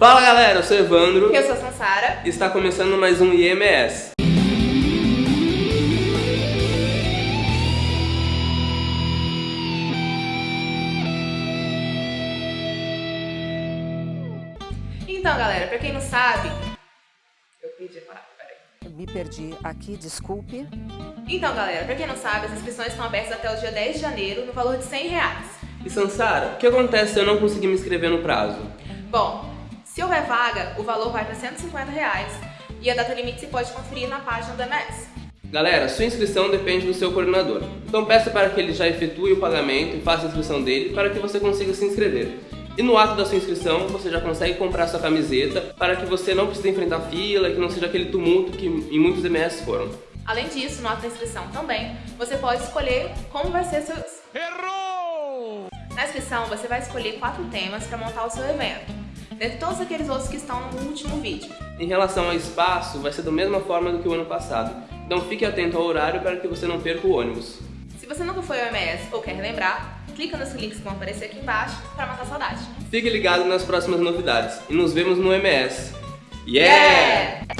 Fala galera, eu sou Evandro. Eu sou a Sansara. E está começando mais um IMS. Então galera, pra quem não sabe... Eu perdi a palavra, peraí. Me perdi aqui, desculpe. Então galera, pra quem não sabe, as inscrições estão abertas até o dia 10 de janeiro, no valor de 100 reais. E Sansara, o que acontece se eu não conseguir me inscrever no prazo? Bom, se houver vaga, o valor vai para 150 reais e a data limite se pode conferir na página do MS. Galera, sua inscrição depende do seu coordenador. Então peça para que ele já efetue o pagamento e faça a inscrição dele para que você consiga se inscrever. E no ato da sua inscrição, você já consegue comprar sua camiseta para que você não precise enfrentar fila e que não seja aquele tumulto que em muitos MS foram. Além disso, no ato da inscrição também, você pode escolher como vai ser seu... Errou! Na inscrição, você vai escolher quatro temas para montar o seu evento, dentre todos aqueles outros que estão no último vídeo. Em relação ao espaço, vai ser da mesma forma do que o ano passado, então fique atento ao horário para que você não perca o ônibus. Se você nunca foi ao MS ou quer relembrar, clica nos links que vão aparecer aqui embaixo para matar saudade. Fique ligado nas próximas novidades e nos vemos no MS. yeah! yeah!